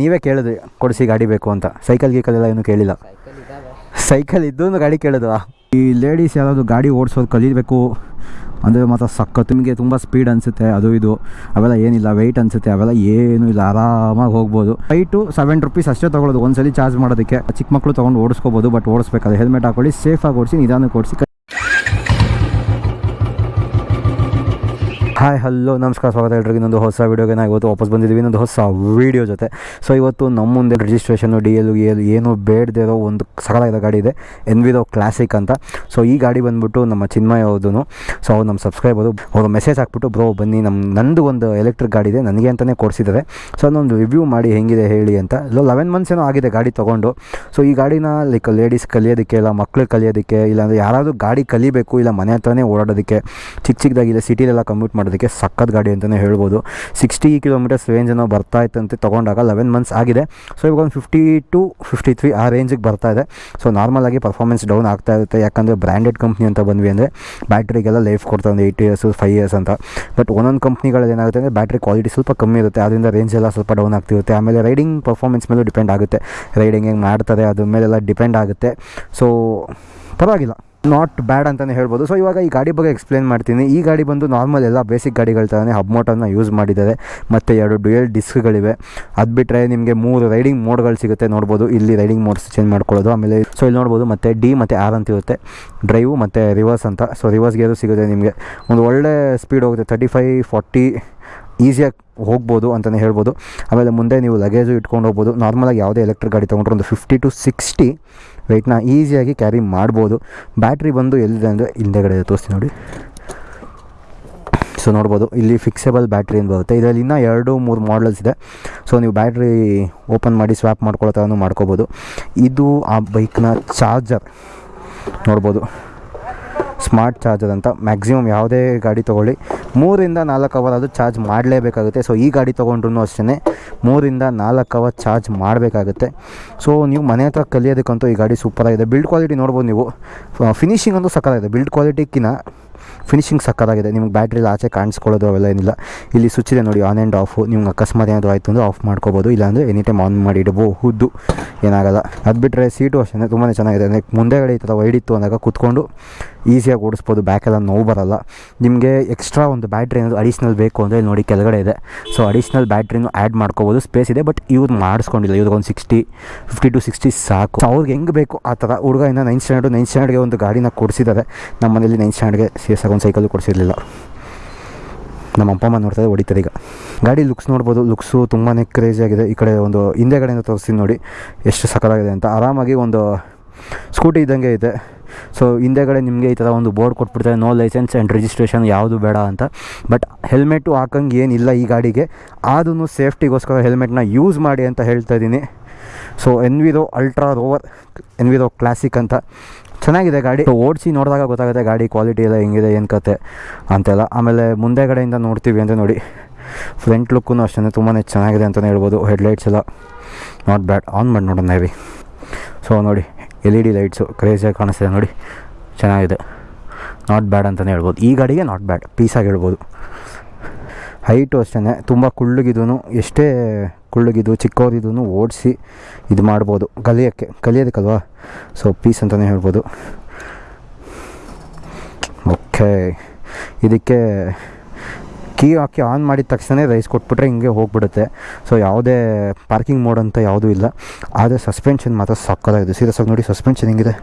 ನೀವೇ ಕೇಳಿದ್ರಿ, ಕೊಡಿಸಿ ಗಾಡಿ ಬೇಕು ಅಂತ. ಸೈಕಲ್ ಗೀಕಲ್ ಎಲ್ಲ ಏನು ಕೇಳಿಲ್ಲ. ಸೈಕಲ್ ಇದ್ದು ಗಾಡಿ ಕೇಳೋದು ಈ ಲೇಡೀಸ್ ಯಾವುದಾದ್ರು ಗಾಡಿ ಓಡಿಸೋದು ಕಲಿಬೇಕು ಅಂದರೆ ಮಾತ್ರ ಸಖತ್. ನಿಮಗೆ ತುಂಬ ಸ್ಪೀಡ್ ಅನಿಸುತ್ತೆ, ಅದು ಇದು. ಅವೆಲ್ಲ ಏನಿಲ್ಲ ವೆಯ್ಟ್ ಅನಿಸುತ್ತೆ, ಅವೆಲ್ಲ ಏನೂ ಇಲ್ಲ, ಆರಾಮಾಗಿ ಹೋಗ್ಬೋದು. ಫೈಟ್ ಟು ಸೆವೆನ್ ರುಪೀಸ್ ಅಷ್ಟೇ ತೊಗೊಳೋದು ಒಂದ್ಸಲಿ ಚಾರ್ಜ್ ಮಾಡೋದಕ್ಕೆ. ಚಿಕ್ಕ ಮಕ್ಕಳು ತೊಗೊಂಡು ಓಡಿಸ್ಕೋಬೋದು ಬಟ್ ಓಡಿಸ್ಬೇಕಾದ್ರೆ ಹೆಲ್ಮೆಟ್ ಹಾಕೊಳ್ಳಿ ಸೇಫಾಗಿ ಓಡಿಸಿ, ನಿಧಾನಕ್ಕೆ ಓಡಿಸಿ. ಹಾಯ್ ಹಲೋ ನಮಸ್ಕಾರ, ಸ್ವಾಗತ ಎಲ್ರಿಗೂ. ಇನ್ನೊಂದು ಹೊಸ ವೀಡಿಯೋಗೆ ನಾವು ಇವತ್ತು ವಾಪಸ್ ಬಂದಿದ್ದೀವಿ. ಇನ್ನೊಂದು ಹೊಸ ವೀಡಿಯೋ ಜೊತೆ. ಸೊ ಇವತ್ತು ನಮ್ಮ ಮುಂದೆ ರಿಜಿಸ್ಟ್ರೇಷನು ಡಿ ಎಲ್ ಎಲ್ ಏನು ಬೇಡದೇ ಇರೋ ಒಂದು ಸಕಲಾಗಿರೋ ಗಾಡಿ ಇದೆ. ಎನ್ ಎನ್ವಿರೋ ಕ್ಲಾಸಿಕ್ ಅಂತ. ಸೊ ಈ ಗಾಡಿ ಬಂದ್ಬಿಟ್ಟು ನಮ್ಮ ಚಿನ್ಮಯ ಅವ್ರದ್ದು ಸೊ ಅವ್ರು ನಮ್ಮ ಸಬ್ಸ್ಕ್ರೈಬರು ಅವರು ಮೆಸೇಜ್ ಹಾಕ್ಬಿಟ್ಟು ಬ್ರೋ ಬನ್ನಿ ನಮ್ಮ ನಂದು ಒಂದು ಎಲೆಕ್ಟ್ರಿಕ್ ಗಾಡಿ ಇದೆ. ನನಗೆ ಅಂತಲೇ ಕೊಡಿಸಿದ್ದಾರೆ. ಸೊ ಅದೊಂದು ರಿವ್ಯೂ ಮಾಡಿ ಹೆಂಗಿದೆ ಹೇಳಿ ಅಂತ. ಇಲ್ಲ ಲೆವೆನ್ ಮಂತ್ಸ್ ಏನೋ ಆಗಿದೆ ಗಾಡಿ ತೊಗೊಂಡು. ಸೊ ಈ ಗಾಡಿನ ಲೈಕ್ ಲೇಡೀಸ್ ಕಲಿಯೋದಕ್ಕೆ ಇಲ್ಲ, ಮಕ್ಳು ಕಲಿಯೋದಕ್ಕೆ, ಇಲ್ಲಾಂದರೆ ಯಾರಾದರೂ ಗಾಡಿ ಕಲಿಬೇಕು, ಇಲ್ಲ ಮನೆ ಹತ್ರನೇ ಓಡಾಡೋದಕ್ಕೆ ಚಿಕ್ಕ ಚಿಕ್ಕದಾಗಿಲ್ಲ ಸಿಟಿಲೆಲ್ಲ ಕಮ್ಯೂಟ್ ಮಾಡೋದಕ್ಕೆ ಸಖತ್ ಗಾಡಿ ಅಂತಲೇ ಹೇಳ್ಬೋದು. ಸಿಕ್ಸ್ಟಿ ಕಿಲೋಮೀಟರ್ಸ್ ರೇಂಜ್ ಏನೋ ಬರ್ತಾ ಇತ್ತಂತೆ, ತೊಗೊಂಡಾಗ ಲೆವೆನ್ ಮಂತ್ಸ್ ಆಗಿದೆ. ಸೊ ಇವಾಗ ಒಂದು ಫಿಫ್ಟಿ ಟು ಫಿಫ್ಟಿ ತ್ರೀ ಆ ರೇಂಜಿಗೆ ಬರ್ತಾ ಇದೆ. ಸೊ ನಾರ್ಮಲಾಗಿ ಪರ್ಫಾರ್ಮೆನ್ಸ್ ಡೌನ್ ಆಗ್ತಾ ಇರುತ್ತೆ. ಯಾಕಂದರೆ ಬ್ರ್ಯಾಂಡೆಡ್ ಕಂಪ್ನಿ ಅಂತ ಬಂದ್ವಿ ಅಂದರೆ ಬ್ಯಾಟ್ರಿಗೆಲ್ಲ ಲೈಫ್ ಕೊಡ್ತಾ ಒಂದು ಏಯ್ಟ್ ಇಯರ್ಸು ಫೈವ್ ಇಯರ್ಸ್ ಅಂತ. ಬಟ್ ಒಂದೊಂದು ಕಂಪ್ನಿಗಳಲ್ಲಿ ಏನಾಗುತ್ತೆ ಅಂದರೆ ಬ್ಯಾಟ್ರಿ ಕ್ವಾಲಿಟಿ ಸ್ವಲ್ಪ ಕಮ್ಮಿ ಇರುತ್ತೆ. ಅದರಿಂದ ರೇಂಜ್ ಎಲ್ಲ ಸ್ವಲ್ಪ ಡೌನ್ ಆಗ್ತಿರುತ್ತೆ. ಆಮೇಲೆ ರೈಡಿಂಗ್ ಪರ್ಫಾರ್ಮೆನ್ಸ್ ಮೇಲೂ ಡಿಪೆಂಡ್ ಆಗುತ್ತೆ. ರೈಡಿಂಗ್ ಹೆಂಗೆ ಮಾಡ್ತಾರೆ, ಅದ್ರ ಮೇಲೆಲ್ಲ ಡಿಪೆಂಡ್ ಆಗುತ್ತೆ. ಸೊ ಪರವಾಗಿಲ್ಲ. ನಾಟ್ ಬ್ಯಾಡ್ ಅಂತಲೇ ಹೇಳ್ಬೋದು. ಸೊ ಇವಾಗ ಈ ಗಾಡಿ ಬಗ್ಗೆ ಎಕ್ಸ್ಪ್ಲೇನ್ ಮಾಡ್ತೀನಿ. ಈ ಗಾಡಿ ಬಂದು ನಾರ್ಮಲ್ ಎಲ್ಲ ಬೇಸಿಕ್ ಗಾಡಿಗಳ ಥರನೇ ಹಬ್ ಮೋಟರ್ನ ಯೂಸ್ ಮಾಡಿದ್ದಾರೆ. ಮತ್ತು ಎರಡು ಡ್ಯುಯಲ್ ಡಿಸ್ಕ್ಗಳಿವೆ ಅದು ಬಿಟ್ಟರೆ ನಿಮಗೆ ಮೂರು ರೈಡಿಂಗ್ ಮೋಡ್ಗಳು ಸಿಗುತ್ತೆ ನೋಡ್ಬೋದು. ಇಲ್ಲಿ ರೈಡಿಂಗ್ ಮೋಡ್ಸ್ ಚೇಂಜ್ ಮಾಡ್ಕೊಳ್ಳೋದು. ಆಮೇಲೆ ಸೊ ಇಲ್ಲಿ ನೋಡ್ಬೋದು ಮತ್ತು ಡಿ ಮತ್ತು ಆರ್ ಅಂತ ಇರುತ್ತೆ. ಡ್ರೈವು ಮತ್ತು ರಿವರ್ಸ್ ಅಂತ. ಸೊ ರಿವರ್ಸ್ ಗೇರು ಸಿಗುತ್ತೆ ನಿಮಗೆ. ಒಂದು ಒಳ್ಳೆ ಸ್ಪೀಡ್ ಹೋಗುತ್ತೆ. ತರ್ಟಿ ಫೈ ಫಾರ್ಟಿ ಈಸಿಯಾಗಿ ಹೋಗ್ಬೋದು ಅಂತಲೇ ಹೇಳ್ಬೋದು. ಆಮೇಲೆ ಮುಂದೆ ನೀವು ಲಗೇಜು ಇಟ್ಕೊಂಡು ಹೋಗ್ಬೋದು. ನಾರ್ಮಲಾಗಿ ಯಾವುದೇ ಎಲೆಕ್ಟ್ರಿಕ್ ಗಾಡಿ ತೊಗೊಂಡ್ರೆ ಒಂದು ಫಿಫ್ಟಿ ಟು ಸಿಕ್ಸ್ಟಿ ವೆಯ್ಟ್ನ ಈಸಿಯಾಗಿ ಕ್ಯಾರಿ ಮಾಡ್ಬೋದು. ಬ್ಯಾಟ್ರಿ ಬಂದು ಎಲ್ಲಿದೆ ಅಂದರೆ ಹಿಂದೆಗಡೆ ತೋರಿಸ್ತೀನಿ ನೋಡಿ. ಸೊ ನೋಡ್ಬೋದು, ಇಲ್ಲಿ ಫಿಕ್ಸೆಬಲ್ ಬ್ಯಾಟ್ರಿ ಅಂತ ಬರುತ್ತೆ. ಇದರಲ್ಲಿ ಇನ್ನೂ ಎರಡು, ಮೂರು ಮಾಡಲ್ಸ್ ಇದೆ. ಸೊ ನೀವು ಬ್ಯಾಟ್ರಿ ಓಪನ್ ಮಾಡಿ ಸ್ವ್ಯಾಪ್ ಮಾಡ್ಕೊಳ್ಳೋ ಥರನೂ ಮಾಡ್ಕೋಬೋದು. ಇದು ಆ ಬೈಕ್ನ ಚಾರ್ಜರ್ ನೋಡ್ಬೋದು. ಸ್ಮಾರ್ಟ್ ಚಾರ್ಜರ್ ಅಂತ. ಮ್ಯಾಕ್ಸಿಮಮ್ ಯಾವುದೇ ಗಾಡಿ ತೊಗೊಳ್ಳಿ. ಮೂರಿಂದ ನಾಲ್ಕು ಅವರ್ ಅದು ಚಾರ್ಜ್ ಮಾಡಲೇಬೇಕಾಗುತ್ತೆ. ಸೊ ಈ ಗಾಡಿ ತೊಗೊಂಡ್ರು ಅಷ್ಟೇ ಮೂರಿಂದ ನಾಲ್ಕು ಅವರ್ ಚಾರ್ಜ್ ಮಾಡಬೇಕಾಗುತ್ತೆ. ಸೊ ನೀವು ಮನೆ ಹತ್ರ ಕಲಿಯೋದಕ್ಕಂತೂ ಈ ಗಾಡಿ ಸೂಪರಾಗಿದೆ ಬಿಲ್ಡ್ ಕ್ವಾಲಿಟಿ ನೋಡ್ಬೋದು ನೀವು. ಫಿನಿಶಿಂಗ್ ಅಂತೂ ಸಕ್ಕತ್ತಾಗಿದೆ ಬಿಲ್ಡ್ ಕ್ವಾಲಿಟಿಕ್ಕಿಂತ ಫಿನಿಶಿಂಗ್ ಸಕ್ಕತ್ತಾಗಿದೆ. ನಿಮ್ಗೆ ಬ್ಯಾಟ್ರಿಲಿ ಆಚೆ ಕಾಣಿಸ್ಕೊಳ್ಳೋದು ಅವೆಲ್ಲ ಏನಿಲ್ಲ. ಇಲ್ಲಿ ಸ್ವಿಚ್ ಇದೆ ನೋಡಿ ಆನ್ ಆ್ಯಂಡ್ ಆಫು ನಿಮ್ಗೆ ಅಕಸ್ಮಾತ್ ಏನಾದರೂ ಆಯಿತು ಅಂದರೆ ಆಫ್ ಮಾಡ್ಕೋಬೋದು. ಇಲ್ಲಾಂದರೆ ಎನಿ ಟೈಮ್ ಆನ್ ಮಾಡಿ ಇಡಬಹುದು. ಏನಾಗಲ್ಲ. ಅದು ಬಿಟ್ಟರೆ ಸೀಟು ಅಷ್ಟೇ ತುಂಬಾ ಚೆನ್ನಾಗಿದೆ. ಅಂದರೆ ಮುಂದೆಗಡೆ ಈ ಥರ ಇತ್ತು ಅಂದಾಗ ಕೂತ್ಕೊಂಡು ಈಸಿಯಾಗಿ ಓಡಿಸ್ಬೋದು. ಬ್ಯಾಕೆಲ್ಲ ನೋವು ಬರಲ್ಲ. ನಿಮಗೆ ಎಕ್ಸ್ಟ್ರಾ ಒಂದು ಬ್ಯಾಟ್ರಿ ಏನಾದರೂ ಅಡಿಷ್ನಲ್ ಬೇಕು ಅಂದರೆ ನೋಡಿ ಕೆಳಗಡೆ ಇದೆ. ಸೊ ಅಡಿಷ್ನಲ್ ಬ್ಯಾಟ್ರಿನೂ ಆ್ಯಡ್ ಮಾಡ್ಕೋಬೋದು. ಸ್ಪೇಸ್ ಇದೆ ಬಟ್ ಇವ್ರು ಮಾಡಿಸ್ಕೊಂಡಿಲ್ಲ. ಇವ್ರಿಗೆ ಒಂದು ಸಿಕ್ಸ್ಟಿ ಫಿಫ್ಟಿ ಟು ಸಿಕ್ಸ್ಟಿ ಸಾಕು. ಅವ್ರಿಗೆ ಹೆಂಗೆ ಬೇಕು ಆ ಥರ ಹುಡುಗ ಇನ್ನು ನೈನ್ ಸ್ಟ್ಯಾಂಡರ್ಡು ನೈನ್ ಸ್ಟ್ಯಾಂಡರ್ಡ್ಗೆ ಒಂದು ಗಾಡಿನ ಕೊಡಿಸಿದ್ದಾರೆ. ನಮ್ಮ ಮನೇಲಿ ನೈನ್ ಸ್ಟ್ಯಾಂಡರ್ಡ್ಗೆ ಸಿ ಎಸ್ ಒಂದು ಸೈಕಲ್ ಕೊಡಿಸಿರಲಿಲ್ಲ. ನಮ್ಮ ಅಪ್ಪ ಅಮ್ಮ ನೋಡ್ತಾರೆ ಹೊಡಿತಾರೆ ಈಗ. ಗಾಡಿ ಲುಕ್ಸ್ ನೋಡ್ಬೋದು ಲುಕ್ಸು ತುಂಬಾ ಕ್ರೇಜಿಯಾಗಿದೆ ಈ ಕಡೆ ಒಂದು ಹಿಂದೆಗಡೆಯಿಂದ ತೋರಿಸ್ತೀನಿ ನೋಡಿ, ಎಷ್ಟು ಸಕಲಾಗಿದೆ ಅಂತ. ಆರಾಮಾಗಿ ಒಂದು ಸ್ಕೂಟಿ ಇದ್ದಂಗೆ ಇದೆ. ಸೊ ಹಿಂದೆಗಡೆ ನಿಮಗೆ ಈ ಥರ ಒಂದು ಬೋರ್ಡ್ ಕೊಟ್ಬಿಡ್ತಾರೆ ನೋ ಲೈಸೆನ್ಸ್ ಆ್ಯಂಡ್ ರಿಜಿಸ್ಟ್ರೇಷನ್ ಯಾವುದು ಬೇಡ ಅಂತ. ಬಟ್ ಹೆಲ್ಮೆಟು ಹಾಕಂಗೆ ಏನಿಲ್ಲ ಈ ಗಾಡಿಗೆ. ಆದೂ ಸೇಫ್ಟಿಗೋಸ್ಕರ ಹೆಲ್ಮೆಟ್ನ ಯೂಸ್ ಮಾಡಿ ಅಂತ ಹೇಳ್ತಾ ಇದ್ದೀನಿ. So Enviro Ultra Rover Enviro Classic ಅಂತ. ಚೆನ್ನಾಗಿದೆ ಗಾಡಿ. ಓಡಿಸಿ ನೋಡಿದಾಗ ಗೊತ್ತಾಗುತ್ತೆ ಗಾಡಿ ಕ್ವಾಲಿಟಿ ಎಲ್ಲ ಹೆಂಗಿದೆ, ಏನು ಕತೆ ಅಂತೆಲ್ಲ. ಆಮೇಲೆ ಮುಂದೆ ಕಡೆಯಿಂದ ನೋಡ್ತೀವಿ ಅಂತ ನೋಡಿ. ಫ್ರಂಟ್ ಲುಕ್ಕೂ ಅಷ್ಟೇ ತುಂಬಾ ಚೆನ್ನಾಗಿದೆ ಅಂತಲೇ ಹೇಳ್ಬೋದು. ಹೆಡ್ಲೈಟ್ಸ್ ಎಲ್ಲ ನಾಟ್ ಬ್ಯಾಡ್ ಆನ್ ಮಾಡಿ ನೋಡೋಣ ಹೇವಿ ಸೊ ನೋಡಿ ಎಲ್ ಇ ಡಿ ಲೈಟ್ಸು ಕ್ರೇಜಿಯಾಗಿ ಕಾಣಿಸ್ತಿದೆ ನೋಡಿ. ಚೆನ್ನಾಗಿದೆ. ನಾಟ್ ಬ್ಯಾಡ್ ಅಂತಲೇ ಹೇಳ್ಬೋದು. ಈ ಗಾಡಿಗೆ ನಾಟ್ ಬ್ಯಾಡ್ ಪೀಸಾಗಿ ಹೇಳ್ಬೋದು. ಹೈಟು ಅಷ್ಟೇ ತುಂಬ ಕುಳ್ಳಗಿದೂ ಎಷ್ಟೇ ಕುಳ್ಳಗಿದ್ದು ಚಿಕ್ಕವರಿದ್ದು ಓಡಿಸಿ ಇದು ಮಾಡ್ಬೋದು. ಕಲಿಯೋಕ್ಕೆ, ಕಲಿಯೋದಕ್ಕಲ್ವಾ? ಸೊ ಪೀಸ್ ಅಂತಲೇ ಹೇಳ್ಬೋದು. ಓಕೆ ಇದಕ್ಕೆ ಕೀ ಹಾಕಿ ಆನ್ ಮಾಡಿದ ತಕ್ಷಣ ರೈಸ್ ಕೊಟ್ಬಿಟ್ರೆ ಹಿಂಗೆ ಹೋಗ್ಬಿಡುತ್ತೆ. ಸೊ ಯಾವುದೇ ಪಾರ್ಕಿಂಗ್ ಮೋಡ್ ಅಂತ ಯಾವುದೂ ಇಲ್ಲ. ಆದರೆ ಸಸ್ಪೆನ್ಷನ್ ಮಾತ್ರ ಸಕ್ಕತ್ತಾಗಿದೆ ಸೀರಿಯಸ್ ಆಗಿ ನೋಡಿ ಸಸ್ಪೆನ್ಷನ್ ಹೆಂಗಿದೆ?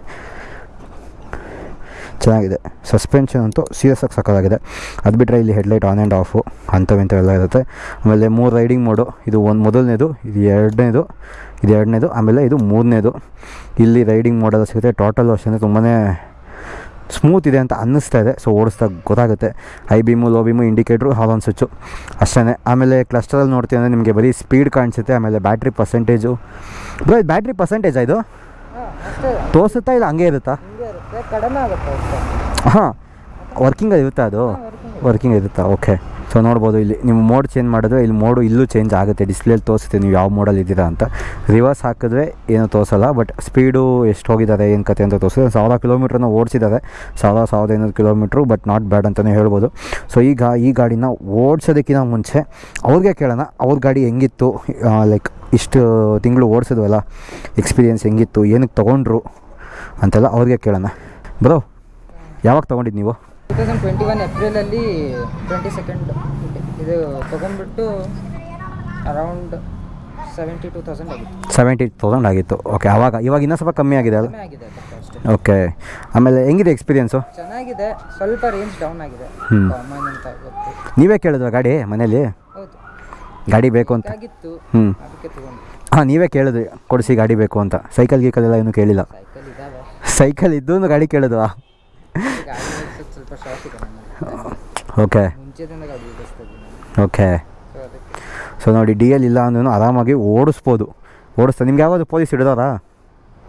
ಚೆನ್ನಾಗಿದೆ. ಸಸ್ಪೆನ್ಷನ್ ಅಂತೂ ಸೀರಿಯಸ್ ಆಗಿ ಸಕ್ಕತ್ತಾಗಿದೆ ಅದು ಬಿಟ್ಟರೆ ಇಲ್ಲಿ ಹೆಡ್ಲೈಟ್ ಆನ್ ಆ್ಯಂಡ್ ಆಫು ಅಂಥವಿಂಥವೆಲ್ಲ ಇರುತ್ತೆ. ಆಮೇಲೆ ಮೂರು ರೈಡಿಂಗ್ ಮೋಡು ಇದು ಒಂದು ಮೊದಲನೇದು ಇದು ಎರಡನೇದು ಇದು ಎರಡನೇದು ಆಮೇಲೆ ಇದು ಮೂರನೇದು. ಇಲ್ಲಿ ರೈಡಿಂಗ್ ಮೋಡೆಲ್ಲ ಸಿಗುತ್ತೆ. ಟೋಟಲ್ ಅಷ್ಟೇ ತುಂಬಾ ಸ್ಮೂತ್ ಇದೆ ಅಂತ ಅನ್ನಿಸ್ತಾ ಇದೆ. ಸೊ ಓಡಿಸ್ದಾಗ ಗೊತ್ತಾಗುತ್ತೆ. High beam low beam indicator ಹಾಲೋನ್ switch ಅಷ್ಟೇ ಆಮೇಲೆ ಕ್ಲಸ್ಟರಲ್ಲಿ ನೋಡ್ತೀವಿ ಅಂದರೆ ನಿಮಗೆ ಬರೀ ಸ್ಪೀಡ್ ಕಾಣಿಸುತ್ತೆ. ಆಮೇಲೆ ಬ್ಯಾಟ್ರಿ ಪರ್ಸೆಂಟೇಜು ಬ್ರೋ ಇದು ಬ್ಯಾಟ್ರಿ ಪರ್ಸೆಂಟೇಜ್ ಇದು? ತೋರಿಸುತ್ತಾ ಇಲ್ಲ? ಹಂಗೆ ಇರುತ್ತಾ? ಇರುತ್ತೆ ಕಡಿಮೆ ಆಗುತ್ತೆ ಅಷ್ಟೇ. ಹಾಂ ವರ್ಕಿಂಗ್ ಇರುತ್ತಾ ಅದು? ವರ್ಕಿಂಗ್ ಇರುತ್ತಾ? ಓಕೆ ಸೊ ನೋಡ್ಬೋದು ಇಲ್ಲಿ ನಿಮ್ಮ ಮೋಡ್ ಚೇಂಜ್ ಮಾಡಿದ್ರೆ ಇಲ್ಲಿ ಮೋಡು ಇಲ್ಲೂ ಚೇಂಜ್ ಆಗುತ್ತೆ. ಡಿಸ್ಪ್ಲೇಲಿ ತೋರಿಸುತ್ತೆ ನೀವು ಯಾವ ಮೋಡಲ್ಲಿ ಇದ್ದೀರಾ ಅಂತ. ರಿವರ್ಸ್ ಹಾಕಿದ್ರೆ ಏನು ತೋರಿಸಲ್ಲ ಬಟ್ ಸ್ಪೀಡು ಎಷ್ಟು ಹೋಗಿದ್ದಾರೆ ಏನು ಕತೆ ಅಂತ ತೋರಿಸಿದ್ರೆ ಸಾವಿರ ಕಿಲೋಮೀಟ್ರನ್ನ ಓಡಿಸಿದ್ದಾರೆ. ಸಾವಿರ ಸಾವಿರದ ಐನೂರು ಕಿಲೋಮೀಟ್ರು ಬಟ್ ನಾಟ್ ಬ್ಯಾಡ್ ಅಂತಲೇ ಹೇಳ್ಬೋದು. ಸೊ ಈಗ ಈ ಗಾಡಿನ ಓಡಿಸೋದಕ್ಕಿಂತ ಮುಂಚೆ ಅವ್ರಿಗೆ ಕೇಳೋಣ ಅವ್ರ ಗಾಡಿ ಹೆಂಗಿತ್ತು ಲೈಕ್ ಇಷ್ಟು ತಿಂಗಳು ಓಡಿಸಿದ್ವಲ್ಲ ಎಕ್ಸ್ಪೀರಿಯೆನ್ಸ್ ಹೆಂಗಿತ್ತು ಏನಕ್ಕೆ ತೊಗೊಂಡ್ರು ಅಂತೆಲ್ಲ ಅವ್ರಿಗೆ ಕೇಳೋಣ. ಬ್ರೋ ಯಾವಾಗ ತೊಗೊಂಡಿದ್ದು ನೀವು? ಟೂ ತೌಸಂಡ್ ಟ್ವೆಂಟಿ ಒನ್ ಏಪ್ರಿಲಲ್ಲಿ ಟ್ವೆಂಟಿ ಸೆಕೆಂಡ್ ಇದು ತೊಗೊಂಡ್ಬಿಟ್ಟು ಅರೌಂಡ್ ಸೆವೆಂಟಿ ಟೂ ತೌಸಂಡ್ ಆಗಿತ್ತು. ಸೆವೆಂಟಿ ತೌಸಂಡ್ ಆಗಿತ್ತು. ಓಕೆ ಆವಾಗ ಇವಾಗ ಇನ್ನೂ ಸ್ವಲ್ಪ ಕಮ್ಮಿ ಆಗಿದೆ ಅಲ್ಲ ಆಗಿದೆ ಓಕೆ ಆಮೇಲೆ ಹೆಂಗಿದೆ ಎಕ್ಸ್ಪೀರಿಯೆನ್ಸು ಚೆನ್ನಾಗಿದೆ ಸ್ವಲ್ಪ ರೇಂಜ್ ಡೌನ್ ಆಗಿದೆ. ಹ್ಮ್. ಕಾಮನ್ ಅಂತ ಗೊತ್ತು. ನೀವೇ ಕೇಳಿದ್ರ ಗಾಡಿ ಮನೇಲಿ? ಹೌದು. ಗಾಡಿ ಬೇಕು ಅಂತ. ಆಗಿತ್ತು ಹ್ಞೂ ಅದಕ್ಕೆ ತೊಗೊಂಡು. ಹಾಂ ನೀವೇ ಕೇಳಿದ್ವಿ ಕೊಡಿಸಿ ಗಾಡಿ ಬೇಕು ಅಂತ. ಸೈಕಲ್ ಗೀಕಲ್ ಎಲ್ಲ ಏನೂ ಕೇಳಿಲ್ಲ. ಸೈಕಲ್ ಇದ್ದು ಸೈಕಲ್ ಗಾಡಿ ಕೇಳಿದ್ವಾ? ಸ್ವಲ್ಪ ಶಾಕ್ ಇದೆ ಓಕೆ. ಮುಂಚೆದಿಂದ ಗಾಡಿ ಓಡಿಸ್ತಾ ಇದ್ದೀನಿ ಓಕೆ. ಸೊ ಅದಕ್ಕೆ. ಸೊ ನೋಡಿ ಡಿ ಎಲ್ ಇಲ್ಲ ಅಂದ್ರೂ ಆರಾಮಾಗಿ ಓಡಿಸ್ಬೋದು. ಓಡಿಸ್ತಾ ನಿಮ್ಗೆ ಯಾವಾಗ ಪೊಲೀಸ್ ಹಿಡಿದಾರಾ?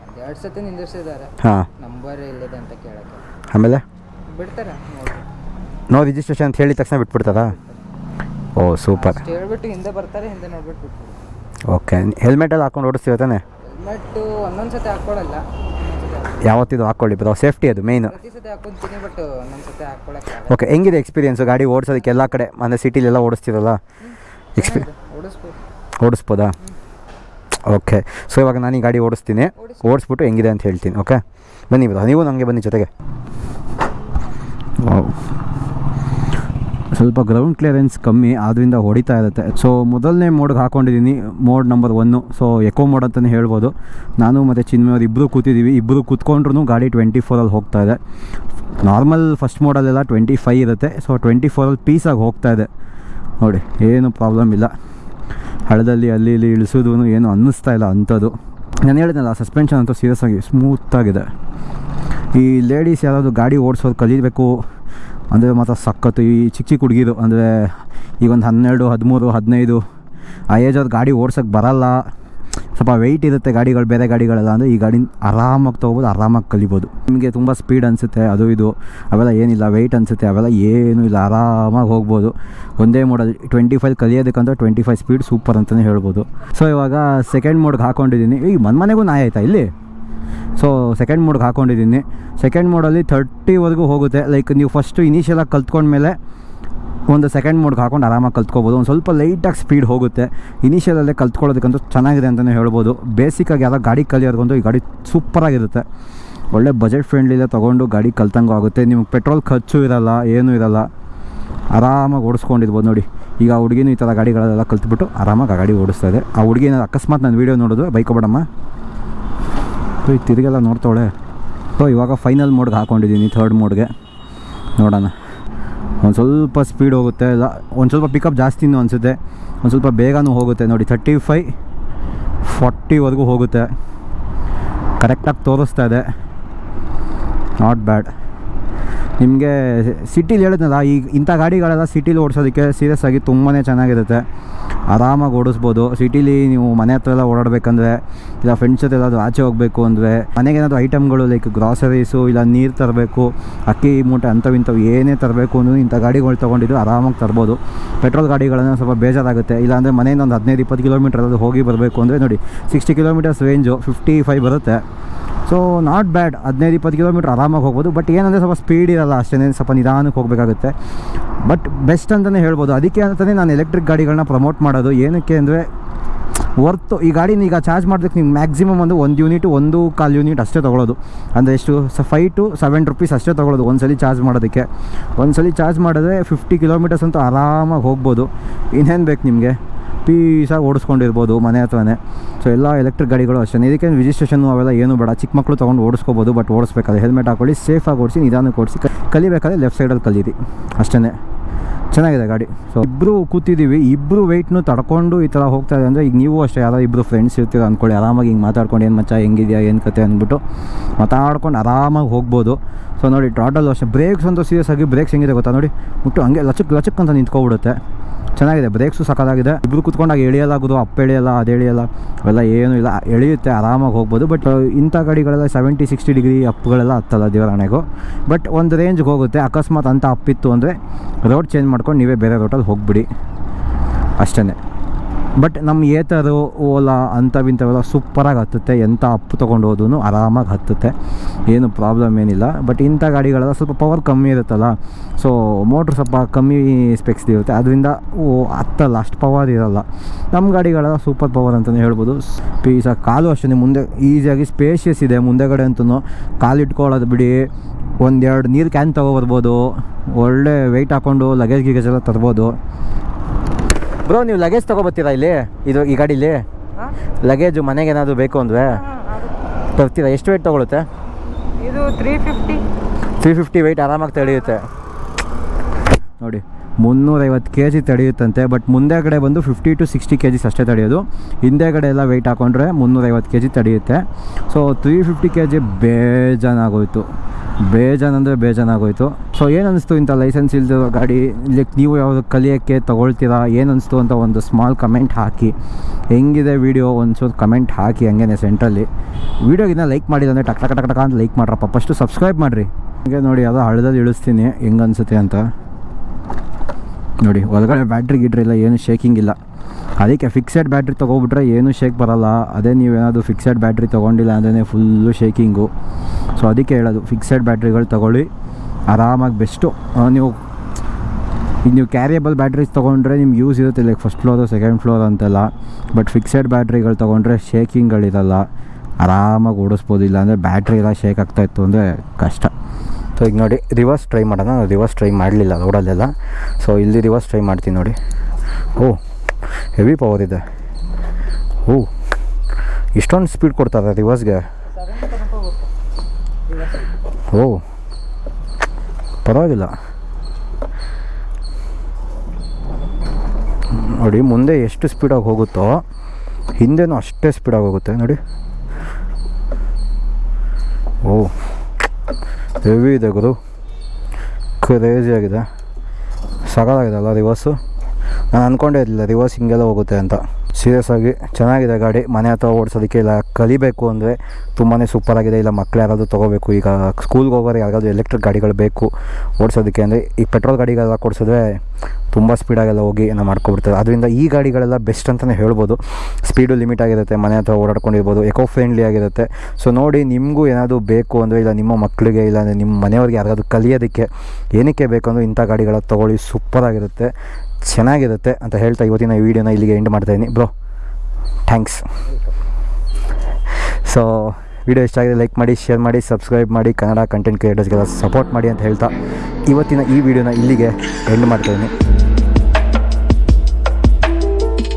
ಒಂದು ಎರಡು ಸತಿ ನಿಂದಿರ್ಸಿದ್ದಾರೆ. ಹಾಂ. ನಂಬರ್ ಇಲ್ಲದೆ ಅಂತ ಕೇಳೋಕ್ಕೆ. ಆಮೇಲೆ? ಬಿಡ್ತಾರೆ? ನೋ ರಿಜಿಸ್ಟ್ರೇಷನ್ ಅಂತ ಹೇಳಿದ ತಕ್ಷಣ ಬಿಟ್ಬಿಡ್ತಾರಾ? ಓ ಸೂಪರ್ ಓಕೆ ಹೇಳ್ಬಿಟ್ಟು ಹಿಂದೆ ಬರ್ತಾರೆ ಹಿಂದೆ ನೋಡ್ಬಿಟ್ಟು ಓಕೆ. ಓಕೆ ಹೆಲ್ಮೆಟೆಲ್ಲ ಹಾಕೊಂಡು ಓಡಿಸ್ತೀವಿ ತಾನೆ? ಹೆಲ್ಮೆಟ್ಟು ಒಂದೊಂದು ಸತಿ ಹಾಕ್ಕೊಳಲ್ಲ. ಯಾವತ್ತಿದು ಹಾಕ್ಕೊಳ್ಳಿ ಬ್ರೋ ಸೇಫ್ಟಿ ಅದು ಮೇಯ್ನು ಓಕೆ ಹೆಂಗಿದೆ ಎಕ್ಸ್ಪೀರಿಯನ್ಸು ಗಾಡಿ ಓಡಿಸೋದಕ್ಕೆ ಎಲ್ಲ ಕಡೆ ಅಂದರೆ ಸಿಟಿಲೆಲ್ಲ ಓಡಿಸ್ತಿರಲ್ಲ? ಎಕ್ಸ್ಪೀ ಓಡಿಸ್ಬೋದಾ. ಓಕೆ ಸೊ ಇವಾಗ ನಾನು ಈ ಗಾಡಿ ಓಡಿಸ್ತೀನಿ. ಓಡಿಸ್ಬಿಟ್ಟು ಹೆಂಗಿದೆ ಅಂತ ಹೇಳ್ತೀನಿ ಓಕೆ ಬನ್ನಿ ಬ್ರೋ ನೀವು ನನಗೆ ಬನ್ನಿ ಜೊತೆಗೆ. ಸ್ವಲ್ಪ ಗ್ರೌಂಡ್ ಕ್ಲಿಯರೆನ್ಸ್ ಕಮ್ಮಿ ಆದ್ದರಿಂದ ಹೊಡಿತಾ ಇರುತ್ತೆ. ಸೊ ಮೊದಲನೇ ಮೋಡ್ಗೆ ಹಾಕೊಂಡಿದ್ದೀನಿ mode number one so eco mode ಅಂತಲೇ ಹೇಳ್ಬೋದು. ನಾನು ಮತ್ತು ಚಿನ್ಮೆಯವರು ಇಬ್ಬರು ಕೂತಿದ್ದೀವಿ ಇಬ್ಬರು ಕೂತ್ಕೊಂಡ್ರು ಗಾಡಿ ಟ್ವೆಂಟಿ ಫೋರಲ್ಲಿ ಹೋಗ್ತಾ ಇದೆ. ನಾರ್ಮಲ್ ಫಸ್ಟ್ ಮೋಡಲ್ಲೆಲ್ಲ ಟ್ವೆಂಟಿ ಫೈ ಇರುತ್ತೆ. ಸೊ ಟ್ವೆಂಟಿ ಫೋರಲ್ಲಿ ಪೀಸಾಗಿ ಹೋಗ್ತಾ ಇದೆ. ನೋಡಿ, ಏನು ಪ್ರಾಬ್ಲಮ್ ಇಲ್ಲ. ಹಳದಲ್ಲಿ ಅಲ್ಲಿ, ಇಲ್ಲಿ ಇಳಿಸೋದು ಏನು ಅನ್ನಿಸ್ತಾ ಇಲ್ಲ ಅಂಥದ್ದು. ನಾನು ಹೇಳಿದ್ನಲ್ಲ ಸಸ್ಪೆನ್ಷನ್ ಅಂತೂ ಸೀರಿಯಸ್ ಆಗಿ ಸ್ಮೂತಾಗಿದೆ ಈ ಲೇಡೀಸ್ ಯಾರಾದರೂ ಗಾಡಿ ಓಡಿಸೋದು ಕಲಿಬೇಕು ಅಂದರೆ ಮಾತ್ರ ಸಖತ್ತು ಈ ಚಿಕ್ಕ ಚಿಕ್ಕ ಹುಡುಗಿದು, ಅಂದರೆ ಈಗ ಒಂದು ಹನ್ನೆರಡು, ಹದಿಮೂರು, ಹದಿನೈದು, ಆ ಏಜವ್ರು ಗಾಡಿ ಓಡ್ಸೋಕ್ಕೆ ಬರಲ್ಲ. ಸ್ವಲ್ಪ ವೆಯ್ಟ್ ಇರುತ್ತೆ ಗಾಡಿಗಳು, ಬೇರೆ ಗಾಡಿಗಳೆಲ್ಲ, ಅಂದರೆ ಈ ಗಾಡಿ ಆರಾಮಾಗಿ ತೊಗೋಬೋದು, ಆರಾಮಾಗಿ ಕಲಿಬೋದು. ನಿಮಗೆ ತುಂಬ ಸ್ಪೀಡ್ ಅನಿಸುತ್ತೆ, ಅದು ಇದು, ಅವೆಲ್ಲ ಏನಿಲ್ಲ ವೆಯ್ಟ್ ಅನಿಸುತ್ತೆ, ಅವೆಲ್ಲ ಏನೂ ಇಲ್ಲ, ಆರಾಮಾಗಿ ಹೋಗ್ಬೋದು. ಒಂದೇ ಮೋಡಲ್ಲಿ ಟ್ವೆಂಟಿ ಫೈವ್ ಕಲಿಯೋದಕ್ಕಂತ ಟ್ವೆಂಟಿ ಫೈವ್ ಸ್ಪೀಡ್ ಸೂಪರ್ ಅಂತಲೇ ಹೇಳ್ಬೋದು. ಸೊ ಇವಾಗ ಸೆಕೆಂಡ್ ಮೋಡ್ಗೆ ಹಾಕೊಂಡಿದ್ದೀನಿ ಈಗ ಮನೆ ಮನೆಗೂ ನಾಯಿ ಆಯ್ತಾ ಇಲ್ಲಿ? ಸೊ ಸೆಕೆಂಡ್ ಮೋಡ್ಗೆ ಹಾಕೊಂಡಿದ್ದೀನಿ. ಸೆಕೆಂಡ್ ಮೋಡಲ್ಲಿ ತರ್ಟಿವರೆಗೂ ಹೋಗುತ್ತೆ. ಲೈಕ್ ನೀವು ಫಸ್ಟು ಇನಿಷಿಯಲಾಗಿ ಕಲ್ತ್ಕೊಂಡ್ಮೇಲೆ ಒಂದು ಸೆಕೆಂಡ್ ಮೋಡ್ಗೆ ಹಾಕೊಂಡು ಆರಾಮಾಗಿ ಕಲ್ತ್ಕೋಬೋದು. ಒಂದು ಸ್ವಲ್ಪ ಲೈಟಾಗಿ ಸ್ಪೀಡ್ ಹೋಗುತ್ತೆ. ಇನಿಷಿಯಲಲ್ಲೇ ಕಲ್ತ್ಕೊಳ್ಳೋದಕ್ಕಂತೂ ಚೆನ್ನಾಗಿದೆ ಅಂತಲೇ ಹೇಳ್ಬೋದು. ಬೇಸಿಕ್ಕಾಗಿ ಯಾರೋ ಗಾಡಿ ಕಲಿಯೋರ್ಗಂತೂ ಈ ಗಾಡಿ ಸೂಪರಾಗಿರುತ್ತೆ ಒಳ್ಳೆ ಬಜೆಟ್ ಫ್ರೆಂಡ್ಲಿಲ್ಲ ತೊಗೊಂಡು ಗಾಡಿ ಕಲ್ತಂಗೂ ಆಗುತ್ತೆ. ನಿಮ್ಗೆ ಪೆಟ್ರೋಲ್ ಖರ್ಚು ಇರಲ್ಲ, ಏನೂ ಇರಲ್ಲ. ಆರಾಮಾಗಿ ಓಡಿಸ್ಕೊಂಡಿರ್ಬೋದು ನೋಡಿ. ಈಗ ಆ ಹುಡುಗಿನೂ ಈ ಥರ ಗಾಡಿಗಳೆಲ್ಲ ಕಲ್ತ್ಬಿಟ್ಟು ಆರಾಮಾಗಿ ಆ ಗಾಡಿ ಓಡಿಸ್ತಾ ಇದೆ. ಆ ಹುಡುಗಿ ಏನಾದ್ರು ಅಕಸ್ಮಾತ್ ನಾನು ವೀಡಿಯೋ ನೋಡೋದು ಬೈಕೋಬೇಡಮ್ಮ. ಈ ತಿರುಗೆಲ್ಲ ನೋಡ್ತಾವಳೆ. ಸೊ ಇವಾಗ ಫೈನಲ್ ಮೋಡ್ಗೆ ಹಾಕೊಂಡಿದ್ದೀನಿ ಥರ್ಡ್ ಮೋಡ್ಗೆ ನೋಡೋಣ. ಒಂದು ಸ್ವಲ್ಪ ಸ್ಪೀಡ್ ಹೋಗುತ್ತೆ. ಇಲ್ಲ ಒಂದು ಸ್ವಲ್ಪ ಪಿಕಪ್ ಜಾಸ್ತಿನೂ ಅನಿಸುತ್ತೆ. ಒಂದು ಸ್ವಲ್ಪ ಬೇಗನೂ ಹೋಗುತ್ತೆ. ನೋಡಿ ತರ್ಟಿ ಫೈ ಫಾರ್ಟಿವರೆಗೂ ಹೋಗುತ್ತೆ. ಕರೆಕ್ಟಾಗಿ ತೋರಿಸ್ತಾ ಇದೆ. ನಾಟ್ ಬ್ಯಾಡ್ ನಿಮಗೆ ಸಿಟಿಲಿ ಹೇಳಿದ್ನಲ್ಲ, ಈ ಇಂಥ ಗಾಡಿಗಳೆಲ್ಲ ಸಿಟಿಲಿ ಓಡಿಸೋದಕ್ಕೆ ಸೀರಿಯಸ್ ಆಗಿ ತುಂಬಾ ಚೆನ್ನಾಗಿರುತ್ತೆ. ಆರಾಮಾಗಿ ಓಡಿಸ್ಬೋದು. ಸಿಟಿಲಿ ನೀವು ಮನೆ ಹತ್ರ ಎಲ್ಲ ಓಡಾಡಬೇಕಂದ್ರೆ, ಇಲ್ಲ ಫ್ರೆಂಡ್ಸ್ ಜೊತೆ ಎಲ್ಲಾದರೂ ಆಚೆ ಹೋಗಬೇಕು ಅಂದರೆ, ಮನೆಗೆ ಏನಾದರೂ ಐಟಮ್ಗಳು ಲೈಕ್ ಗ್ರಾಸರೀಸು ಇಲ್ಲ ನೀರು ತರಬೇಕು, ಅಕ್ಕಿ, ಮೂಟೆ ಅಂಥವು ಇಂಥವು ಏನೇ ತರಬೇಕು ಅಂದ್ರೂ ಇಂಥ ಗಾಡಿಗಳು ತೊಗೊಂಡಿದ್ದು ಆರಾಮಾಗಿ ತರ್ಬೋದು. ಪೆಟ್ರೋಲ್ ಗಾಡಿಗಳನ್ನು ಸ್ವಲ್ಪ ಬೇಜಾರಾಗುತ್ತೆ. ಇಲ್ಲಾಂದರೆ ಮನೆಯಿಂದ ಒಂದು ಹದಿನೈದು, ಇಪ್ಪತ್ತು ಕಿಲೋಮೀಟರ್ ಹೋಗಿ ಬರಬೇಕು ಅಂದರೆ ನೋಡಿ sixty kilometres range fifty five ಬರುತ್ತೆ. ಸೊ ನಾಟ್ ಬ್ಯಾಡ್ ಹದಿನೈದು, ಇಪ್ಪತ್ತು ಕಿಲೋಮೀಟ್ರ್ ಆರಾಮಾಗಿ ಹೋಗ್ಬೋದು. ಬಟ್ ಏನಂದರೆ ಸ್ವಲ್ಪ ಸ್ಪೀಡ್ ಇರಲ್ಲ ಅಷ್ಟೇ. ಸ್ವಲ್ಪ ನಿಧಾನಕ್ಕೆ ಹೋಗಬೇಕಾಗುತ್ತೆ. ಬಟ್ ಬೆಸ್ಟ್ ಅಂತಲೇ ಹೇಳ್ಬೋದು. ಅದಕ್ಕೆ ಅಂತಲೇ ನಾನು ಎಲೆಕ್ಟ್ರಿಕ್ ಗಾಡಿಗಳನ್ನ ಪ್ರಮೋಟ್ ಮಾಡೋದು. ಏನಕ್ಕೆ ಅಂದರೆ ವರ್ತು, ಈ ಗಾಡಿನ ಈಗ ಚಾರ್ಜ್ ಮಾಡೋದಕ್ಕೆ ನೀವು ಮ್ಯಾಕ್ಸಿಮಮ್ ಒಂದು ಒಂದು ಯೂನಿಟ್ ಒಂದು ಕಾಲು ಯೂನಿಟ್ ಅಷ್ಟೇ ತೊಗೊಳೋದು. ಅಂದರೆ ಎಷ್ಟು, ಸ ಫೈವ್ ಟು ಸೆವೆನ್ ರುಪೀಸ್ ಅಷ್ಟೇ ತೊಗೊಳೋದು ಒಂದ್ಸಲಿ ಚಾರ್ಜ್ ಮಾಡೋದಕ್ಕೆ. ಒಂದ್ಸಲಿ ಚಾರ್ಜ್ ಮಾಡಿದ್ರೆ ಫಿಫ್ಟಿ ಕಿಲೋಮೀಟರ್ಸ್ ಅಂತೂ ಆರಾಮಾಗಿ ಹೋಗ್ಬೋದು. ಇನ್ನೇನು ಬೇಕು ನಿಮಗೆ? ಪೀಸಾಗಿ ಓಡಿಸ್ಕೊಂಡಿರ್ಬೋದು ಮನೆ ಹತ್ರನೇ. ಸೊ ಎಲ್ಲ ಎಲೆಕ್ಟ್ರಿಕ್ ಗಾಡಿಗಳು ಅಷ್ಟೇ ಇದಕ್ಕೆ ರಿಜಿಸ್ಟ್ರೇಷನ್ನು ಅವೆಲ್ಲ ಏನು ಬೇಡ. ಚಿಕ್ಕ ಮಕ್ಕಳು ತೊಗೊಂಡು ಓಡಿಸ್ಕೋಬೋದು ಬಟ್ ಓಡಿಸ್ಬೇಕಾದ್ರೆ. ಹೆಲ್ಮೆಟ್ ಹಾಕೊಳ್ಳಿ ಸೇಫಾಗಿ ಓಡಿಸಿ, ನಿಧಾನಕ್ಕೆ ಓಡಿಸಿ ಕಲಿಬೇಕಾದ್ರೆ ಲೆಫ್ಟ್ ಸೈಡಲ್ಲಿ ಕಲೀರಿ. ಅಷ್ಟೇ ಚೆನ್ನಾಗಿದೆ ಗಾಡಿ. ಸೊ ಇಬ್ಬರು ಕೂತಿದ್ದೀವಿ. ಇಬ್ಬರು ವೆಯ್ಟ್ನು ತಡ್ಕೊಂಡು ಈ ಥರ ಹೋಗ್ತಾ ಇದೆ ಅಂದರೆ ಈಗ ನೀವು ಅಷ್ಟೇ, ಯಾರೋ ಇಬ್ಬರು ಫ್ರೆಂಡ್ಸ್ ಇರ್ತೀರ ಅಂದ್ಕೊಳ್ಳಿ ಆರಾಮಾಗಿ ಹಿಂಗೆ ಮಾತಾಡ್ಕೊಂಡು ಏನು ಮಚ್ಚ, ಹೆಂಗಿದೆಯಾ, ಏನು ಕತೆ ಅಂದ್ಬಿಟ್ಟು ಮಾತಾಡ್ಕೊಂಡು ಆರಾಮಾಗಿ ಹೋಗ್ಬೋದು. ಸೊ ನೋಡಿ ಟ್ರಾಟಲ್ ಅಷ್ಟೇ. ಬ್ರೇಕ್ಸ್ ಅಂತೂ ಸೀರಿಯಸ್ ಆಗಿ ಬ್ರೇಕ್ಸ್ ಹೆಂಗಿದೆ ಗೊತ್ತಾ ನೋಡಿ? ಮುಟ್ಟು ಹಂಗೆ ಲಚಕ್ ಲಚಕ್ ಅಂತ ನಿಂತ್ಕೊಬಿಡುತ್ತೆ. ಚೆನ್ನಾಗಿದೆ. ಬ್ರೇಕ್ಸು ಸಕ್ಕದಾಗಿದೆ ಇಬ್ಬರು ಕುತ್ಕೊಂಡಾಗ ಎಳಿಯಲಾಗೋದು ಅಪ್ಪ ಎಳೆಯಲ್ಲ, ಅದು ಎಳೆಯಲ್ಲ, ಅವೆಲ್ಲ ಏನೂ ಇಲ್ಲ. ಎಳೆಯುತ್ತೆ, ಆರಾಮಾಗಿ ಹೋಗ್ಬೋದು. ಬಟ್ ಇಂಥ ಗಾಡಿಗಳೆಲ್ಲ ಸೆವೆಂಟಿ ಸಿಕ್ಸ್ಟಿ ಡಿಗ್ರಿ ಅಪ್ಗಳೆಲ್ಲ ಹತ್ತಲ್ಲ ದೇವರಾಣೆಗೂ. ಬಟ್ ಒಂದು ರೇಂಜ್ಗೆ ಹೋಗುತ್ತೆ. ಅಕಸ್ಮಾತ್ ಅಂತ ಅಪ್ಪಿತ್ತು ಅಂದರೆ ರೋಡ್ ಚೇಂಜ್ ಮಾಡ್ಕೊಂಡು ನೀವೇ ಬೇರೆ ರೋಟಲ್ಲಿ ಹೋಗ್ಬಿಡಿ. ಅಷ್ಟೇ ಬಟ್ ನಮ್ಮ ಏತರು ಓಲಾ ಅಂಥವಿಂಥವೆಲ್ಲ ಸೂಪರಾಗಿ ಹತ್ತುತ್ತೆ. ಎಂಥ ಅಪ್ಪು ತೊಗೊಂಡು ಹೋದ್ರೂ ಆರಾಮಾಗಿ ಹತ್ತುತ್ತೆ. ಏನು ಪ್ರಾಬ್ಲಮ್ ಏನಿಲ್ಲ. ಬಟ್ ಇಂಥ ಗಾಡಿಗಳೆಲ್ಲ ಸ್ವಲ್ಪ ಪವರ್ ಕಮ್ಮಿ ಇರುತ್ತಲ್ಲ. ಸೊ ಮೋಟ್ರ್ ಸ್ವಲ್ಪ ಕಮ್ಮಿ ಸ್ಪೆಕ್ಸ್ ಇರುತ್ತೆ. ಅದರಿಂದ ಓ ಹತ್ತಲ್ಲ ಅಷ್ಟು ಪವರ್ ಇರೋಲ್ಲ. ನಮ್ಮ ಗಾಡಿಗಳೆಲ್ಲ ಸೂಪರ್ ಪವರ್ ಅಂತಲೇ ಹೇಳ್ಬೋದು. ಪೀಸ ಕಾಲು ಅಷ್ಟೇ ಮುಂದೆ ಈಸಿಯಾಗಿ ಸ್ಪೇಷಿಯಸ್ ಇದೆ. ಮುಂದೆಗಡೆ ಅಂತೂ ಕಾಲು ಇಟ್ಕೊಳ್ಳೋದು ಬಿಡಿ. ಒಂದೆರಡು ನೀರು ಕ್ಯಾನ್ ತೊಗೊಬರ್ಬೋದು. ಒಳ್ಳೆ ವೆಯ್ಟ್ ಹಾಕ್ಕೊಂಡು ಲಗೇಜ್ ಗಿಗೇಜ್ ಎಲ್ಲ ತರ್ಬೋದು. ಬ್ರೋ ನೀವು ಲಗೇಜ್ ತಗೋಬತ್ತೀರಾ ಇಲ್ಲಿ? ಇದು ಈ ಗಾಡೀಲಿ? ಲಗೇಜು ಮನೆಗೆ ಏನಾದರೂ ಬೇಕು ಅಂದರೆ? ತರ್ತೀರಾ ಎಷ್ಟು ವೆಯ್ಟ್ ತೊಗೊಳುತ್ತೆ? ಇದು three fifty three fifty weight ಆರಾಮಾಗಿ ತಡೆಯುತ್ತೆ. ನೋಡಿ ಮುನ್ನೂರೈವತ್ತು ಕೆ ಜಿ ತಡೆಯುತ್ತಂತೆ ಬಟ್ ಮುಂದೆಗಡೆ ಬಂದು fifty to sixty K Gs ಅಷ್ಟೇ ತಡೆಯೋದು. ಹಿಂದೆಗಡೆ ಎಲ್ಲ ವೆಯ್ಟ್ ಹಾಕೊಂಡ್ರೆ ಮುನ್ನೂರೈವತ್ತು K G ತಡೆಯುತ್ತೆ. So three fifty K G ಬೇಜಾನಾಗೋಯ್ತು. ಬೇಜಾನ್ ಅಂದರೆ ಬೇಜಾನಾಗೋಯ್ತು. ಸೊ ಏನು ಅನಿಸ್ತು ಇಂಥ ಲೈಸೆನ್ಸ್ ಇಲ್ದಿರೋ ಗಾಡಿ? ಲೈಕ್ ನೀವು ಯಾವುದು ಕಲಿಯೋಕ್ಕೆ ತೊಗೊಳ್ತೀರಾ? ಏನು ಅನಿಸ್ತು ಅಂತ ಒಂದು ಸ್ಮಾಲ್ ಕಮೆಂಟ್ ಹಾಕಿ. ಹೆಂಗಿದೆ ವೀಡಿಯೋ ಒಂಚೂರು ಕಮೆಂಟ್ ಹಾಕಿ ಹಂಗೇನೆ ಸೆಂಟ್ರಲ್ಲಿ ವೀಡಿಯೋಗಿನ್ನ ಲೈಕ್ ಮಾಡಿಲ್ಲ ಅಂದರೆ ಟಕ್ ಟಕ್ ಟಕ್ ಅಂತ ಲೈಕ್ ಮಾಡ್ರಪ್ಪ. ಫಸ್ಟು ಸಬ್ಸ್ಕ್ರೈಬ್ ಮಾಡಿರಿ. ಹಂಗೆ ನೋಡಿ, ಅದು ಹಳದಲ್ಲಿ ಇಳಿಸ್ತೀನಿ. ಹೆಂಗೆ ಅನಿಸುತ್ತೆ ಅಂತ. ನೋಡಿ, ಒಳಗಡೆ ಬ್ಯಾಟ್ರಿ ಗಿಟ್ರಿ ಇಲ್ಲ, ಏನು ಶೇಕಿಂಗ್ ಇಲ್ಲ. ಅದಕ್ಕೆ ಫಿಕ್ಸೆಡ್ ಬ್ಯಾಟ್ರಿ ತೊಗೊಬಿಟ್ರೆ ಏನೂ ಶೇಕ್ ಬರಲ್ಲ. ಅದೇ ನೀವೇನಾದರೂ ಫಿಕ್ಸೆಡ್ ಬ್ಯಾಟ್ರಿ ತೊಗೊಂಡಿಲ್ಲ ಅಂದ್ರೆ ಫುಲ್ಲು ಶೇಕಿಂಗು ಸೊ ಅದಕ್ಕೆ ಹೇಳೋದು ಫಿಕ್ಸೆಡ್ ಬ್ಯಾಟ್ರಿಗಳು ತೊಗೊಳ್ಳಿ. ಆರಾಮಾಗಿ ಬೆಸ್ಟು ನೀವು ಈಗ ನೀವು ಕ್ಯಾರಿಯಬಲ್ ಬ್ಯಾಟ್ರೀಸ್ ತೊಗೊಂಡ್ರೆ ನಿಮ್ಗೆ ಯೂಸ್ ಇರುತ್ತೆ. Like first floor second floor ಅಂತೆಲ್ಲ. ಬಟ್ ಫಿಕ್ಸೆಡ್ ಬ್ಯಾಟ್ರಿಗಳು ತೊಗೊಂಡ್ರೆ ಶೇಕಿಂಗ್ಗಳಿರಲ್ಲ ಆರಾಮಾಗಿ ಓಡಿಸ್ಬೋದು. ಇಲ್ಲ ಅಂದರೆ ಬ್ಯಾಟ್ರಿ ಎಲ್ಲ ಶೇಕ್ ಆಗ್ತಾಯಿತ್ತು ಅಂದರೆ ಕಷ್ಟ. ಸೊ ಈಗ ನೋಡಿ ರಿವರ್ಸ್ ಟ್ರೈ ಮಾಡೋಣ. ರಿವರ್ಸ್ ಟ್ರೈ ಮಾಡಲಿಲ್ಲ ರೋಡಲ್ಲೆಲ್ಲ. ಸೊ ಇಲ್ಲಿ ರಿವರ್ಸ್ ಟ್ರೈ ಮಾಡ್ತೀನಿ ನೋಡಿ. ಓ ಹೆವಿ ಪವರ್ ಇದೆ. ಓ, ಇಷ್ಟೊಂದು ಸ್ಪೀಡ್ ಕೊಡ್ತಾರೆ ರಿವರ್ಸ್ಗೆ ಓ, ಪರವಾಗಿಲ್ಲ. ನೋಡಿ, ಮುಂದೆ ಎಷ್ಟು ಸ್ಪೀಡಾಗಿ ಹೋಗುತ್ತೋ, ಹಿಂದೆನೂ ಅಷ್ಟೇ ಸ್ಪೀಡಾಗಿ ಹೋಗುತ್ತೆ, ನೋಡಿ. ಓ ಹೆವಿ ಇದೆ ಗುರು. ಕ್ರೇಜಿ ಆಗಿದೆ. ಸಗಲಾಗಿದೆ ಅಲ್ಲ ರಿವರ್ಸು ನಾನು ಅಂದ್ಕೊಂಡೇ ಇರಲಿಲ್ಲ ರಿವರ್ಸ್ ಹಿಂಗೆಲ್ಲ ಹೋಗುತ್ತೆ ಅಂತ. ಸೀರಿಯಸ್ ಆಗಿ ಚೆನ್ನಾಗಿದೆ ಗಾಡಿ, ಮನೆ ಹತ್ರ ಓಡಿಸೋದಕ್ಕೆ ಇಲ್ಲ, ಕಲಿಬೇಕು ಅಂದರೆ ತುಂಬಾ ಸೂಪರಾಗಿದೆ ಇಲ್ಲ ಮಕ್ಕಳು ಯಾರಾದರೂ ತೊಗೋಬೇಕು, ಈಗ ಸ್ಕೂಲ್ಗೆ ಹೋಗೋರು ಯಾರಾದರೂ ಎಲೆಕ್ಟ್ರಿಕ್ ಗಾಡಿಗಳು ಬೇಕು ಓಡಿಸೋದಕ್ಕೆ ಅಂದರೆ, ಈ ಪೆಟ್ರೋಲ್ ಗಾಡಿಗೆಲ್ಲ ಕೊಡಿಸಿದ್ರೆ ತುಂಬ ಸ್ಪೀಡಾಗೆಲ್ಲ ಹೋಗಿ ಏನೋ ಮಾಡ್ಕೊಬಿಡ್ತದೆ. ಅದರಿಂದ ಈ ಗಾಡಿಗಳೆಲ್ಲ ಬೆಸ್ಟ್ ಅಂತಲೇ ಹೇಳ್ಬೋದು. ಸ್ಪೀಡು ಲಿಮಿಟ್ ಆಗಿರುತ್ತೆ, ಮನೆ ಹತ್ರ ಓಡಾಡ್ಕೊಂಡಿರ್ಬೋದು ಎಕೋ ಫ್ರೆಂಡ್ಲಿ ಆಗಿರುತ್ತೆ. ಸೊ ನೋಡಿ, ನಿಮಗೂ ಏನಾದರೂ ಬೇಕು ಅಂದರೆ, ಇಲ್ಲ ನಿಮ್ಮ ಮಕ್ಕಳಿಗೆ ಇಲ್ಲ ನಿಮ್ಮ ಮನೆಯವ್ರಿಗೆ ಯಾರಾದರೂ ಕಲಿಯೋದಕ್ಕೆ ಏನಕ್ಕೆ ಬೇಕಂದ್ರೆ ಇಂಥ ಗಾಡಿಗಳ ತೊಗೊಳ್ಳಿ ಸೂಪರಾಗಿರುತ್ತೆ ಚೆನ್ನಾಗಿರುತ್ತೆ ಅಂತ ಹೇಳ್ತಾ ಇವತ್ತಿನ ಈ ವಿಡಿಯೋನ ಇಲ್ಲಿಗೆ ಎಂಡ್ ಮಾಡ್ತಾಯಿದ್ದೀನಿ ಬ್ರೋ ಥ್ಯಾಂಕ್ಸ್ ಸೊ ವಿಡಿಯೋ ಇಷ್ಟ ಆಗಿದೆ ಲೈಕ್ ಮಾಡಿ ಶೇರ್ ಮಾಡಿ ಸಬ್ಸ್ಕ್ರೈಬ್ ಮಾಡಿ ಕನ್ನಡ ಕಂಟೆಂಟ್ ಕ್ರಿಯೇಟರ್ಸ್ಗೆಲ್ಲ ಸಪೋರ್ಟ್ ಮಾಡಿ ಅಂತ ಹೇಳ್ತಾ ಇವತ್ತಿನ ಈ ವಿಡಿಯೋನ ಇಲ್ಲಿಗೆ ಎಂಡ್ ಮಾಡ್ತಾಯಿದ್ದೀನಿ